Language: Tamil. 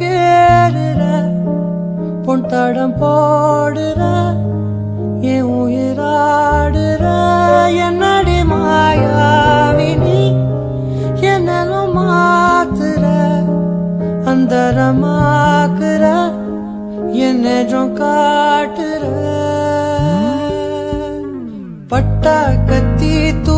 கேடுற பொன் தடம் போடுற என் உயிராடுற. என்னடி மாயாவினி என்னலும் மாத்துற? அந்தரமாக்குற என்னெஜம் காட்டுற. பட்டா கத்தி தூ